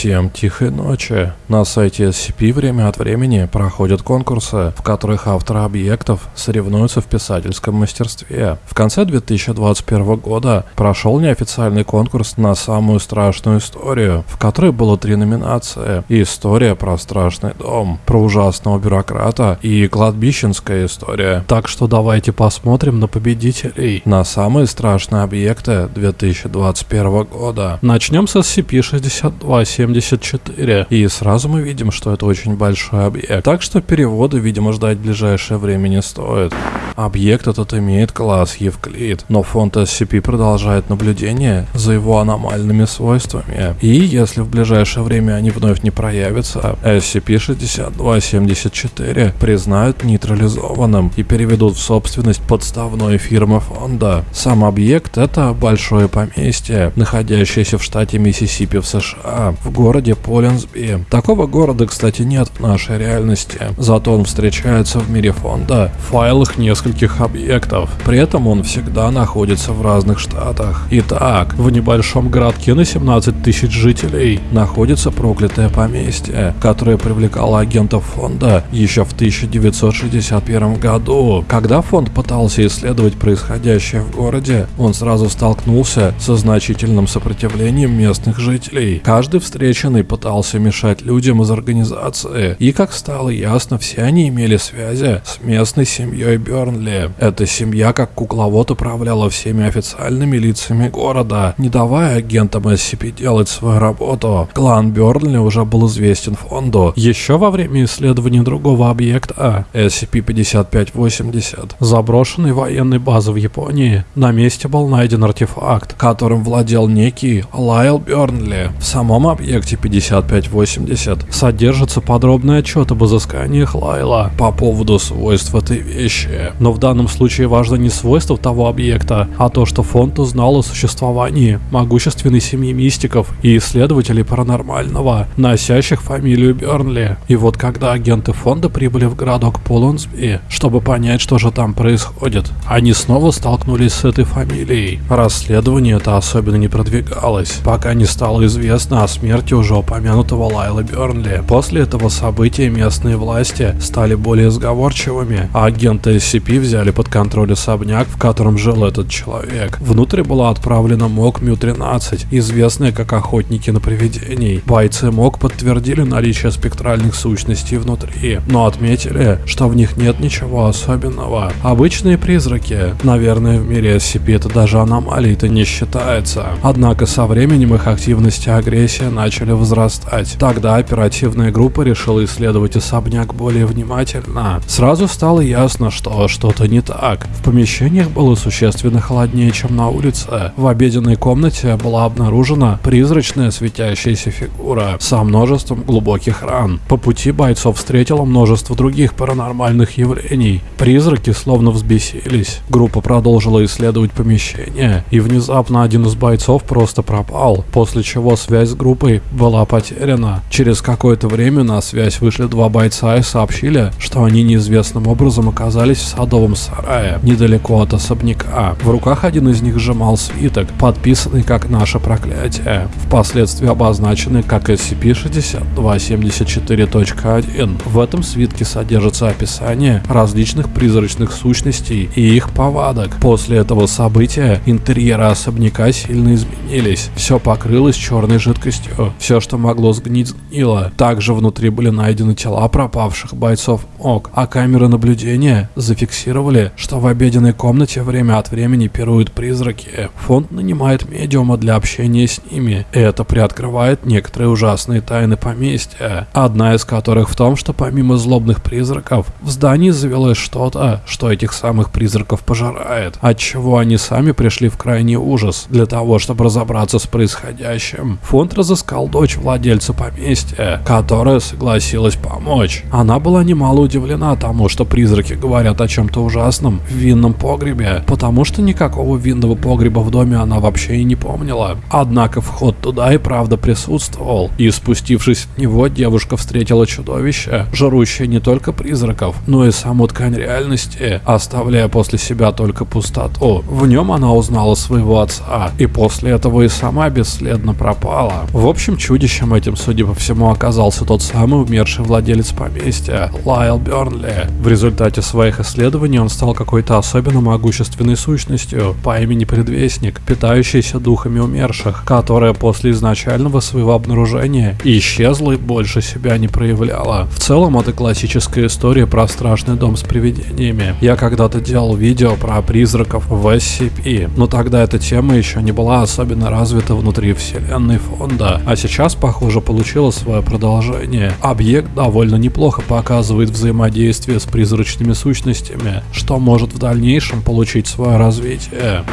Всем тихой ночи. На сайте SCP время от времени проходят конкурсы, в которых авторы объектов соревнуются в писательском мастерстве. В конце 2021 года прошел неофициальный конкурс на самую страшную историю, в которой было три номинации. История про страшный дом, про ужасного бюрократа и кладбищенская история. Так что давайте посмотрим на победителей на самые страшные объекты 2021 года. Начнем с SCP-62 74. И сразу мы видим, что это очень большой объект. Так что переводы, видимо, ждать в ближайшее время не стоит. Объект этот имеет класс Евклид, но фонд SCP продолжает наблюдение за его аномальными свойствами. И если в ближайшее время они вновь не проявятся, SCP-6274 признают нейтрализованным и переведут в собственность подставной фирмы фонда. Сам объект это большое поместье, находящееся в штате Миссисипи в США, в городе Полинсби. Такого города, кстати, нет в нашей реальности, зато он встречается в мире фонда в файлах нескольких объектов. При этом он всегда находится в разных штатах. Итак, в небольшом городке на 17 тысяч жителей находится проклятое поместье, которое привлекало агентов фонда еще в 1961 году. Когда фонд пытался исследовать происходящее в городе, он сразу столкнулся со значительным сопротивлением местных жителей. Каждый встреченный пытался мешать людям из организации, и как стало ясно, все они имели связи с местной семьей Бернли. Эта семья как кукловод управляла всеми официальными лицами города, не давая агентам SCP делать свою работу. Клан Бернли уже был известен фонду еще во время исследования другого объекта SCP-5580, заброшенной военной базы в Японии. На месте был найден артефакт, которым владел некий Лайл Бернли. В самом объекте 5580 содержится подробный отчет об изысканиях Лайла по поводу свойств этой вещи. Но в данном случае важно не свойства того объекта, а то, что фонд узнал о существовании могущественной семьи мистиков и исследователей паранормального, носящих фамилию Бернли. И вот когда агенты фонда прибыли в городок Полонсби, чтобы понять, что же там происходит, они снова столкнулись с этой фамилией. Расследование это особенно не продвигалось, пока не стало известно о смерти уже упомянутого Лайла Бернли. После этого события местные власти стали более сговорчивыми, а агенты SCP взяли под контроль особняк, в котором жил этот человек. Внутрь была отправлена МОК Мю-13, известная как охотники на привидений. Бойцы МОК подтвердили наличие спектральных сущностей внутри, но отметили, что в них нет ничего особенного. Обычные призраки. Наверное, в мире SCP это даже аномалией-то не считается. Однако со временем их активность и агрессия начали возрастать. Тогда оперативная группа решила исследовать особняк более внимательно. Сразу стало ясно, что что-то не так. В помещениях было существенно холоднее, чем на улице. В обеденной комнате была обнаружена призрачная светящаяся фигура со множеством глубоких ран. По пути бойцов встретила множество других паранормальных явлений. Призраки словно взбесились. Группа продолжила исследовать помещение, и внезапно один из бойцов просто пропал, после чего связь с группой была потеряна. Через какое-то время на связь вышли два бойца и сообщили, что они неизвестным образом оказались в садовом сарае, недалеко от особняка. В руках один из них сжимал свиток, подписанный как «Наше проклятие», впоследствии обозначенный как SCP-6274.1. В этом свитке содержится описание различных призрачных сущностей и их повадок. После этого события интерьеры особняка сильно изменились. Все покрылось черной жидкостью. Все, что могло сгнить, сгнило. Также внутри были найдены тела пропавших бойцов ОК, а камеры наблюдения зафиксировали, что в обеденной комнате время от времени пируют призраки. Фонд нанимает медиума для общения с ними, и это приоткрывает некоторые ужасные тайны поместья. Одна из которых в том, что помимо злобных призраков, в здании завелось что-то, что этих самых призраков пожирает, отчего они сами пришли в крайний ужас. Для того, чтобы разобраться с происходящим, фонд разыскал дочь владельца поместья, которая согласилась помочь. Она была немало удивлена тому, что призраки говорят о чем-то ужасным в винном погребе, потому что никакого винного погреба в доме она вообще и не помнила. Однако вход туда и правда присутствовал, и спустившись в него, девушка встретила чудовище, жрущее не только призраков, но и саму ткань реальности, оставляя после себя только пустоту. В нем она узнала своего отца, и после этого и сама бесследно пропала. В общем, чудищем этим, судя по всему, оказался тот самый умерший владелец поместья, Лайл Бернли. В результате своих исследований он стал какой-то особенно могущественной сущностью по имени Предвестник, питающийся духами умерших, которая после изначального своего обнаружения исчезла и больше себя не проявляла. В целом, это классическая история про страшный дом с привидениями. Я когда-то делал видео про призраков в SCP, но тогда эта тема еще не была особенно развита внутри вселенной фонда, а сейчас, похоже, получила свое продолжение. Объект довольно неплохо показывает взаимодействие с призрачными сущностями, что может в дальнейшем получить свое развитие.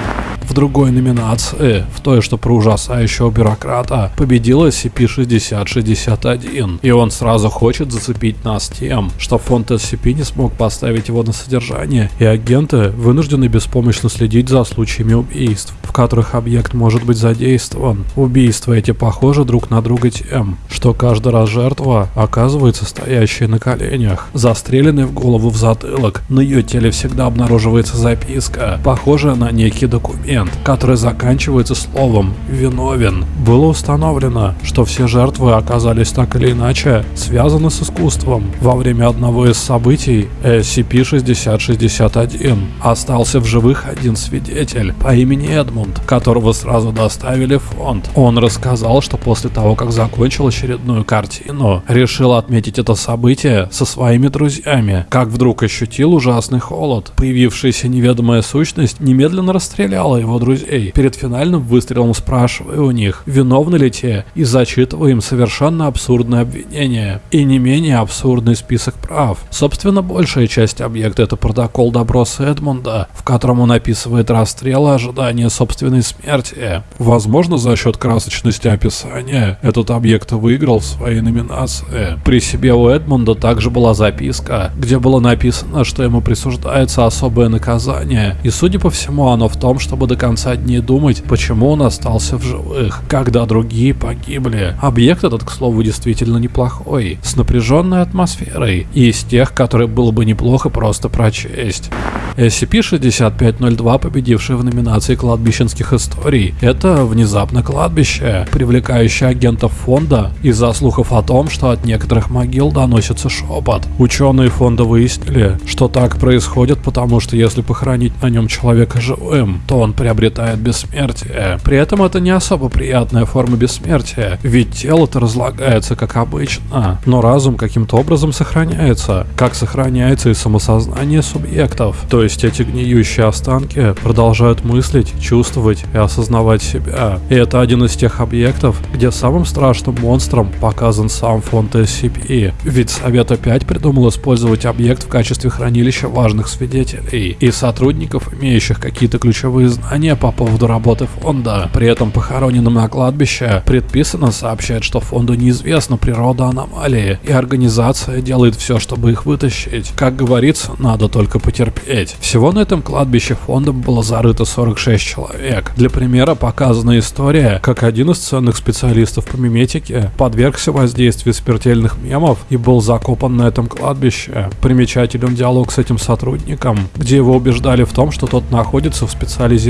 В другой номинации, в той, что про ужасающего бюрократа, победила SCP-6061, и он сразу хочет зацепить нас тем, что фонд SCP не смог поставить его на содержание, и агенты вынуждены беспомощно следить за случаями убийств, в которых объект может быть задействован. Убийства эти похожи друг на друга тем, что каждый раз жертва оказывается стоящей на коленях, застреленной в голову в затылок. На ее теле всегда обнаруживается записка, похожая на некий документ, который заканчивается словом «виновен». Было установлено, что все жертвы оказались так или иначе связаны с искусством. Во время одного из событий SCP-6061 остался в живых один свидетель по имени Эдмунд, которого сразу доставили в фонд. Он рассказал, что после того, как закончил очередную картину, решил отметить это событие со своими друзьями, как вдруг ощутил ужасный холод. Появившаяся неведомая сущность немедленно расстреляла его друзей, перед финальным выстрелом спрашивая у них, виновны ли те, и зачитывая им совершенно абсурдное обвинение, и не менее абсурдный список прав. Собственно, большая часть объекта это протокол допроса Эдмунда, в котором он описывает расстрел и ожидание собственной смерти. Возможно, за счет красочности описания этот объект выиграл в своей номинации. При себе у Эдмунда также была записка, где было написано, что ему присуждается особое наказание, и судя по всему оно в том, чтобы конца дней думать, почему он остался в живых, когда другие погибли. Объект этот, к слову, действительно неплохой, с напряженной атмосферой, и из тех, которые было бы неплохо просто прочесть. SCP-6502, победивший в номинации кладбищенских историй, это внезапно кладбище, привлекающее агентов фонда из-за слухов о том, что от некоторых могил доносится шепот. Ученые фонда выяснили, что так происходит, потому что если похоронить на нем человека живым, то он приобретает бессмертие. При этом это не особо приятная форма бессмертия, ведь тело-то разлагается как обычно, но разум каким-то образом сохраняется, как сохраняется и самосознание субъектов. То есть эти гниющие останки продолжают мыслить, чувствовать и осознавать себя. И это один из тех объектов, где самым страшным монстром показан сам фонд SCP. Ведь Совет опять придумал использовать объект в качестве хранилища важных свидетелей и сотрудников, имеющих какие-то ключевые знания по поводу работы фонда. При этом похороненным на кладбище предписано сообщать, что фонду неизвестна природа аномалии, и организация делает все, чтобы их вытащить. Как говорится, надо только потерпеть. Всего на этом кладбище фондом было зарыто 46 человек. Для примера показана история, как один из ценных специалистов по миметике подвергся воздействию смертельных мемов и был закопан на этом кладбище. Примечателен диалог с этим сотрудником, где его убеждали в том, что тот находится в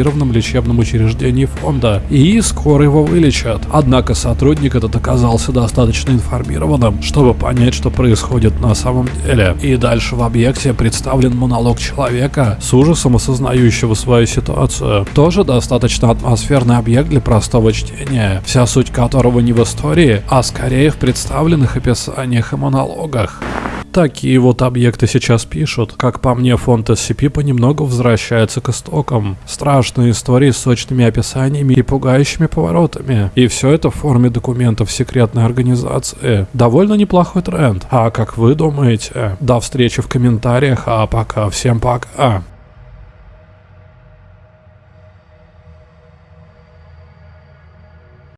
специализированном лечебном учреждении фонда и скоро его вылечат. Однако сотрудник этот оказался достаточно информированным, чтобы понять, что происходит на самом деле. И дальше в объекте представлен монолог человека с ужасом осознающего свою ситуацию. Тоже достаточно атмосферный объект для простого чтения, вся суть которого не в истории, а скорее в представленных описаниях и монологах. Такие вот объекты сейчас пишут. Как по мне, фонд SCP понемногу возвращается к истокам. Страшные истории с сочными описаниями и пугающими поворотами. И все это в форме документов секретной организации. Довольно неплохой тренд. А как вы думаете? До встречи в комментариях, а пока всем пока.